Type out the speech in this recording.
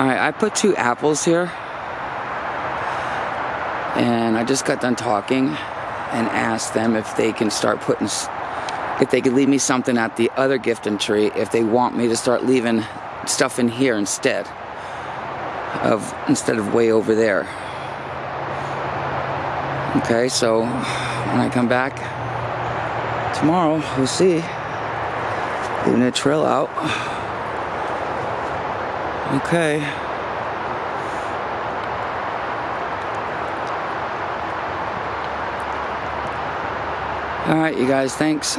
Alright, I put two apples here. And I just got done talking and asked them if they can start putting, if they could leave me something at the other gifting tree if they want me to start leaving stuff in here instead of, instead of way over there. Okay, so when I come back tomorrow, we'll see. Leaving a trail out. Okay. All right, you guys, thanks.